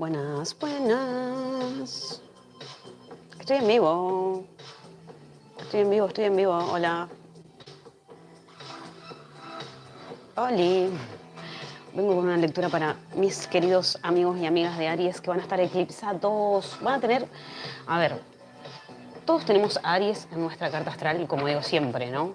Buenas, buenas. Estoy en vivo. Estoy en vivo, estoy en vivo. Hola. Oli. Vengo con una lectura para mis queridos amigos y amigas de Aries que van a estar eclipsados. Van a tener, a ver, todos tenemos Aries en nuestra carta astral, como digo siempre, ¿no?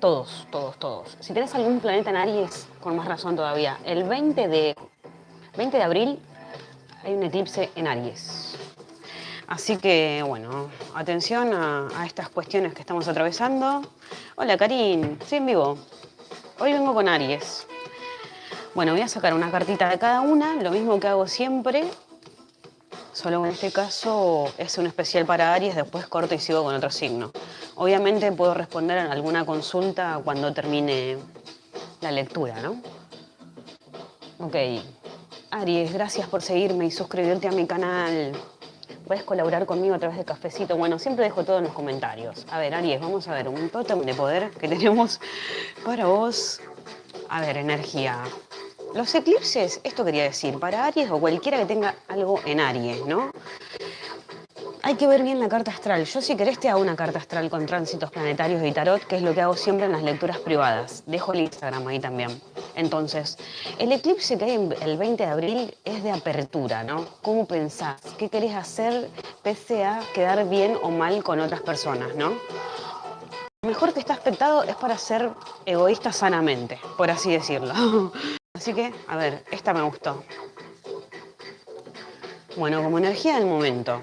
Todos, todos, todos. Si tenés algún planeta en Aries, con más razón todavía, el 20 de, 20 de abril hay un eclipse en Aries. Así que, bueno, atención a, a estas cuestiones que estamos atravesando. Hola, Karin, estoy en vivo. Hoy vengo con Aries. Bueno, voy a sacar una cartita de cada una, lo mismo que hago siempre, solo en este caso es un especial para Aries, después corto y sigo con otro signo. Obviamente puedo responder a alguna consulta cuando termine la lectura, ¿no? Ok. Aries, gracias por seguirme y suscribirte a mi canal. Puedes colaborar conmigo a través de Cafecito. Bueno, siempre dejo todo en los comentarios. A ver, Aries, vamos a ver un tótem de poder que tenemos para vos. A ver, energía. Los eclipses, esto quería decir, para Aries o cualquiera que tenga algo en Aries, ¿no? Hay que ver bien la carta astral. Yo si querés te hago una carta astral con tránsitos planetarios y tarot, que es lo que hago siempre en las lecturas privadas. Dejo el Instagram ahí también. Entonces, el eclipse que hay el 20 de abril es de apertura, ¿no? ¿Cómo pensás? ¿Qué querés hacer pese a quedar bien o mal con otras personas, ¿no? Lo mejor que está aspectado es para ser egoísta sanamente, por así decirlo. Así que, a ver, esta me gustó. Bueno, como energía del momento,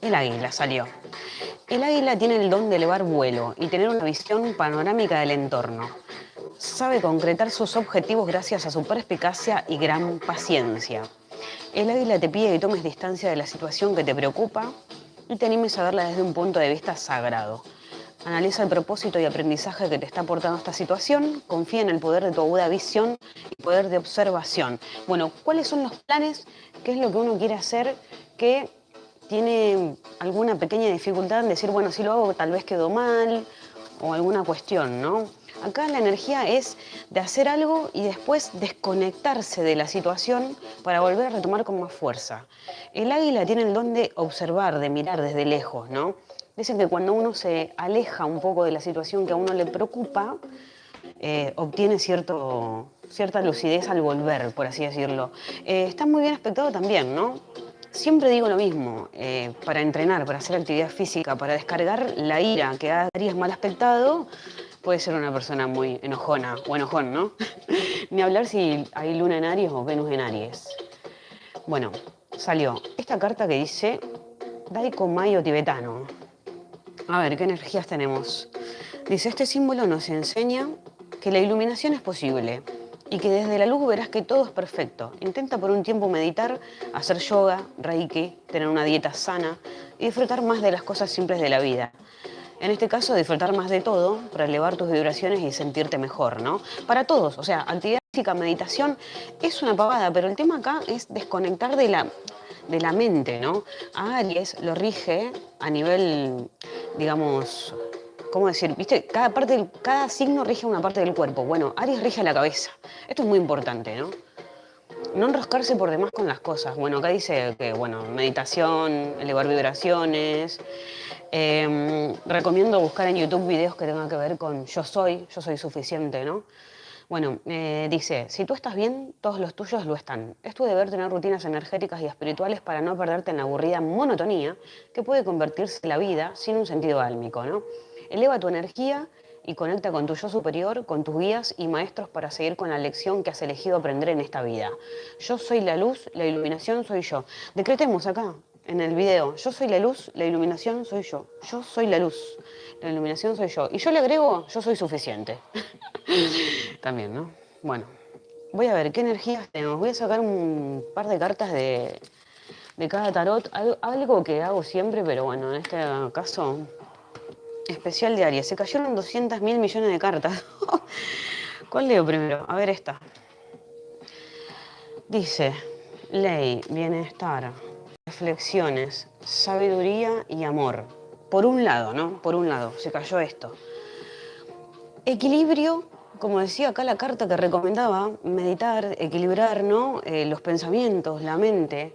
el águila salió. El águila tiene el don de elevar vuelo y tener una visión panorámica del entorno. Sabe concretar sus objetivos gracias a su perspicacia y gran paciencia. El águila te pide que tomes distancia de la situación que te preocupa y te animes a verla desde un punto de vista sagrado. Analiza el propósito y aprendizaje que te está aportando esta situación, confía en el poder de tu aguda visión y poder de observación. Bueno, ¿cuáles son los planes? ¿Qué es lo que uno quiere hacer que tiene alguna pequeña dificultad en decir, bueno, si lo hago tal vez quedó mal o alguna cuestión, ¿no? Acá la energía es de hacer algo y después desconectarse de la situación para volver a retomar con más fuerza. El águila tiene el don de observar, de mirar desde lejos, ¿no? Dicen que cuando uno se aleja un poco de la situación que a uno le preocupa, eh, obtiene cierto, cierta lucidez al volver, por así decirlo. Eh, está muy bien aspectado también, ¿no? Siempre digo lo mismo, eh, para entrenar, para hacer actividad física, para descargar la ira que Aries mal aspectado, puede ser una persona muy enojona o enojón, ¿no? Ni hablar si hay luna en Aries o Venus en Aries. Bueno, salió esta carta que dice Daiko Mayo tibetano. A ver, ¿qué energías tenemos? Dice, este símbolo nos enseña que la iluminación es posible y que desde la luz verás que todo es perfecto. Intenta por un tiempo meditar, hacer yoga, reiki, tener una dieta sana y disfrutar más de las cosas simples de la vida. En este caso, disfrutar más de todo para elevar tus vibraciones y sentirte mejor, ¿no? Para todos, o sea, actividad física, meditación, es una pavada, pero el tema acá es desconectar de la, de la mente, ¿no? A Aries lo rige a nivel, digamos, ¿cómo decir? ¿Viste? Cada, parte cada signo rige una parte del cuerpo. Bueno, Aries rige la cabeza. Esto es muy importante, ¿no? No enroscarse por demás con las cosas. Bueno, acá dice que, bueno, meditación, elevar vibraciones. Em, recomiendo buscar en YouTube videos que tengan que ver con yo soy, yo soy suficiente, ¿no? Bueno, eh, dice, si tú estás bien, todos los tuyos lo están. Es tu deber tener rutinas energéticas y espirituales para no perderte en la aburrida monotonía que puede convertirse en la vida sin un sentido álmico, ¿no? Eleva tu energía y conecta con tu yo superior, con tus guías y maestros para seguir con la lección que has elegido aprender en esta vida. Yo soy la luz, la iluminación soy yo. Decretemos acá, en el video, yo soy la luz, la iluminación soy yo. Yo soy la luz, la iluminación soy yo. Y yo le agrego, yo soy suficiente. También, ¿no? Bueno, voy a ver qué energías tenemos. Voy a sacar un par de cartas de, de cada tarot. Algo que hago siempre, pero bueno, en este caso, especial de Aries. Se cayeron 200 mil millones de cartas. ¿Cuál leo primero? A ver esta. Dice, ley, bienestar, reflexiones, sabiduría y amor. Por un lado, ¿no? Por un lado, se cayó esto. Equilibrio como decía acá la carta que recomendaba, meditar, equilibrar ¿no? Eh, los pensamientos, la mente.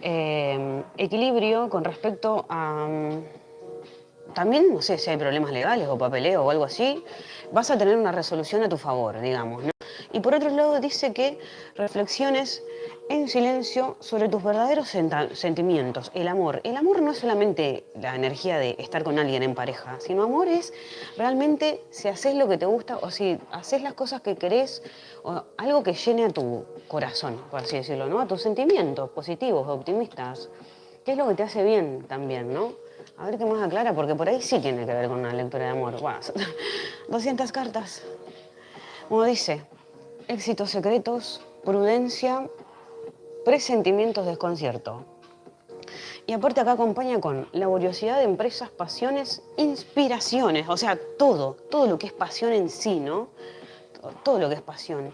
Eh, equilibrio con respecto a... Mm, también, no sé si hay problemas legales o papeleo o algo así, vas a tener una resolución a tu favor, digamos. ¿no? Y por otro lado dice que reflexiones en silencio sobre tus verdaderos sentimientos, el amor. El amor no es solamente la energía de estar con alguien en pareja, sino amor es realmente si haces lo que te gusta o si haces las cosas que querés o algo que llene a tu corazón, por así decirlo, ¿no? A tus sentimientos positivos, optimistas. ¿Qué es lo que te hace bien también, no? A ver qué más aclara, porque por ahí sí tiene que ver con una lectura de amor. 200 cartas. Como dice, éxitos secretos, prudencia, presentimientos desconcierto. Y aparte acá acompaña con laboriosidad de empresas, pasiones, inspiraciones, o sea, todo, todo lo que es pasión en sí, ¿no? Todo lo que es pasión.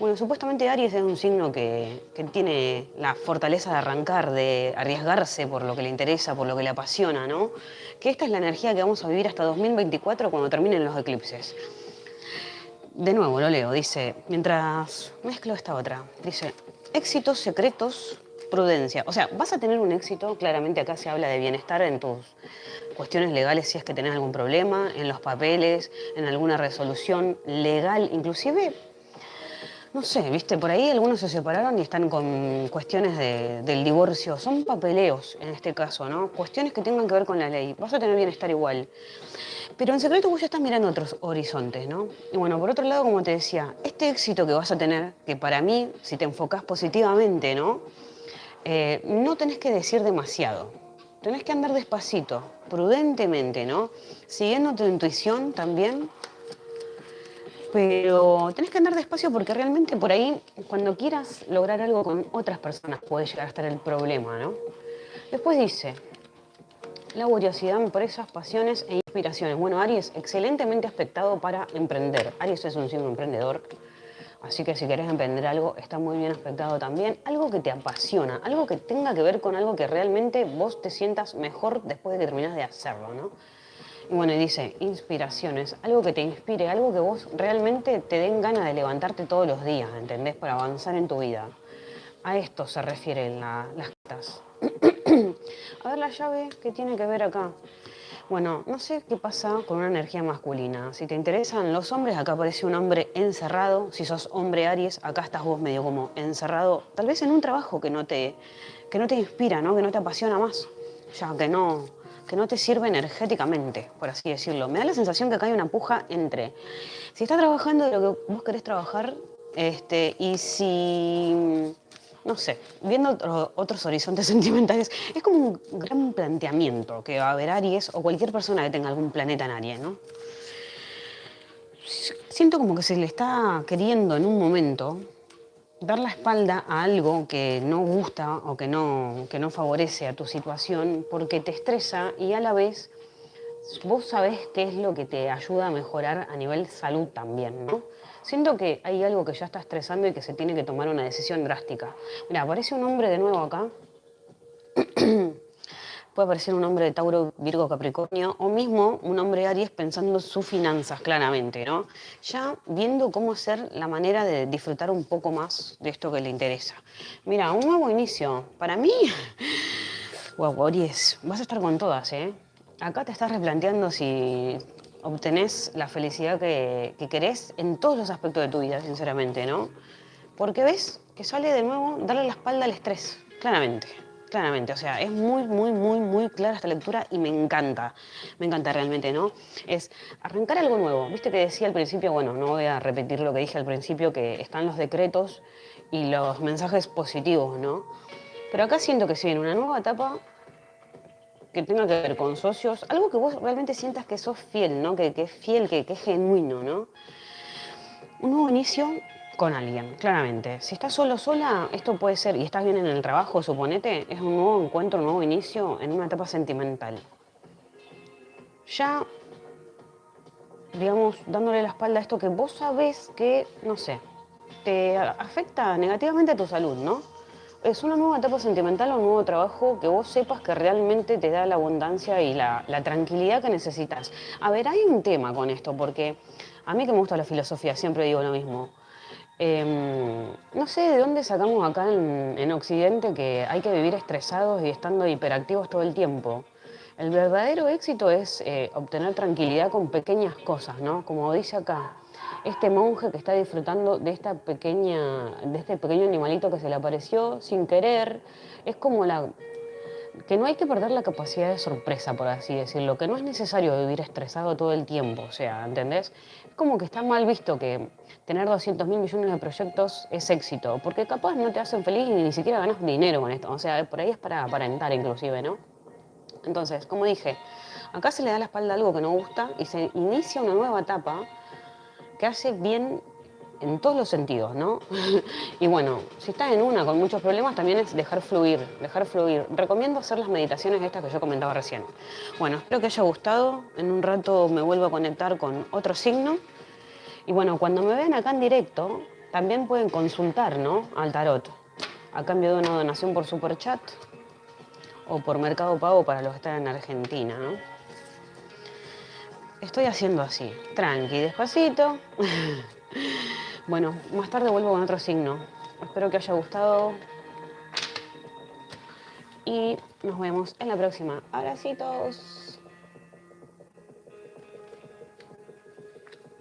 Bueno, supuestamente Aries es un signo que, que, tiene la fortaleza de arrancar, de arriesgarse por lo que le interesa, por lo que le apasiona, ¿no? Que esta es la energía que vamos a vivir hasta 2024 cuando terminen los eclipses. De nuevo, lo leo, dice, mientras mezclo esta otra, dice, éxitos secretos, prudencia. O sea, vas a tener un éxito, claramente acá se habla de bienestar en tus cuestiones legales si es que tenés algún problema, en los papeles, en alguna resolución legal, inclusive, no sé, viste, por ahí algunos se separaron y están con cuestiones del divorcio, son papeleos en este caso, ¿no? Cuestiones que tengan que ver con la ley. Vas a tener bienestar igual. Pero en secreto vos ya estás mirando otros horizontes, ¿no? Y bueno, por otro lado, como te decía, este éxito que vas a tener, que para mí, si te enfocas positivamente, ¿no? Eh, no tenés que decir demasiado. Tenés que andar despacito, prudentemente, ¿no? Siguiendo tu intuición también. Pero tenés que andar despacio porque realmente por ahí, cuando quieras lograr algo con otras personas, puede llegar a estar el problema, ¿no? Después dice, laboriosidad, empresas, pasiones e inspiraciones. Bueno, Aries, excelentemente aspectado para emprender. Aries es un signo emprendedor, así que si querés emprender algo, está muy bien aspectado también. Algo que te apasiona, algo que tenga que ver con algo que realmente vos te sientas mejor después de que terminás de hacerlo, ¿no? Y bueno, dice, inspiraciones, algo que te inspire, algo que vos realmente te den ganas de levantarte todos los días, ¿entendés? Para avanzar en tu vida. A esto se refieren las cartas. A ver la llave, ¿qué tiene que ver acá? Bueno, no sé qué pasa con una energía masculina. Si te interesan los hombres, acá aparece un hombre encerrado. Si sos hombre Aries, acá estás vos medio como encerrado, tal vez en un trabajo que no te, que no te inspira, ¿no? que no te apasiona más, ya que no, que no te sirve energéticamente, por así decirlo. Me da la sensación que hay una puja entre si estás trabajando de lo que vos querés trabajar este, y si no sé, viendo otros horizontes sentimentales, es como un gran planteamiento que va a haber Aries o cualquier persona que tenga algún planeta en Aries, ¿no? Siento como que se le está queriendo en un momento dar la espalda a algo que no gusta o que no, que no favorece a tu situación porque te estresa y a la vez vos sabés qué es lo que te ayuda a mejorar a nivel salud también, ¿no? Siento que hay algo que ya está estresando y que se tiene que tomar una decisión drástica. Mira, aparece un hombre de nuevo acá. Puede aparecer un hombre de Tauro, Virgo, Capricornio, o mismo un hombre Aries pensando sus finanzas, claramente, ¿no? Ya viendo cómo hacer la manera de disfrutar un poco más de esto que le interesa. Mira, un nuevo inicio. Para mí, wow, Aries, vas a estar con todas, ¿eh? Acá te estás replanteando si obtenés la felicidad que, querés en todos los aspectos de tu vida, sinceramente, ¿no? Porque ves que sale de nuevo darle la espalda al estrés, claramente, claramente. O sea, es muy, muy, muy, muy clara esta lectura y me encanta, me encanta realmente, ¿no? Es arrancar algo nuevo. Viste que decía al principio, bueno, no voy a repetir lo que dije al principio, que están los decretos y los mensajes positivos, ¿no? Pero acá siento que si viene una nueva etapa que tenga que ver con socios, algo que vos realmente sientas que sos fiel, ¿no? Que, es fiel, que, es genuino, ¿no? Un nuevo inicio con alguien, claramente. Si estás solo sola, esto puede ser, y estás bien en el trabajo, suponete, es un nuevo encuentro, un nuevo inicio en una etapa sentimental. Ya, digamos, dándole la espalda a esto que vos sabés que, no sé, te afecta negativamente a tu salud, ¿no? es una nueva etapa sentimental o un nuevo trabajo que vos sepas que realmente te da la abundancia y la, tranquilidad que necesitas. A ver, hay un tema con esto, porque A mí que me gusta la filosofía, siempre digo lo mismo. Em, no sé de dónde sacamos acá en, Occidente que hay que vivir estresados y estando hiperactivos todo el tiempo. El verdadero éxito es eh, obtener tranquilidad con pequeñas cosas, ¿no? Como dice acá, este monje que está disfrutando de, esta pequeña, de este pequeño animalito que se le apareció sin querer, es como la, que no hay que perder la capacidad de sorpresa, por así decirlo, que no es necesario vivir estresado todo el tiempo, o sea, ¿entendés? Es como que está mal visto que tener 200 mil millones de proyectos es éxito, porque capaz no te hacen feliz y ni siquiera ganas dinero con esto, o sea, por ahí es para aparentar inclusive, ¿no? Entonces, como dije, acá se le da la espalda a algo que no gusta y se inicia una nueva etapa que hace bien en todos los sentidos, ¿no? y bueno, si estás en una con muchos problemas, también es dejar fluir, dejar fluir. Recomiendo hacer las meditaciones estas que yo comentaba recién. Bueno, espero que haya gustado. En un rato me vuelvo a conectar con otro signo. Y bueno, cuando me vean acá en directo, también pueden consultar, ¿no? Al tarot. A cambio de una donación por super chat o por Mercado Pago para los que están en Argentina, ¿no? Estoy haciendo así, tranqui, despacito. Bueno, más tarde vuelvo con otro signo. Espero que haya gustado. Y nos vemos en la próxima. Abracitos.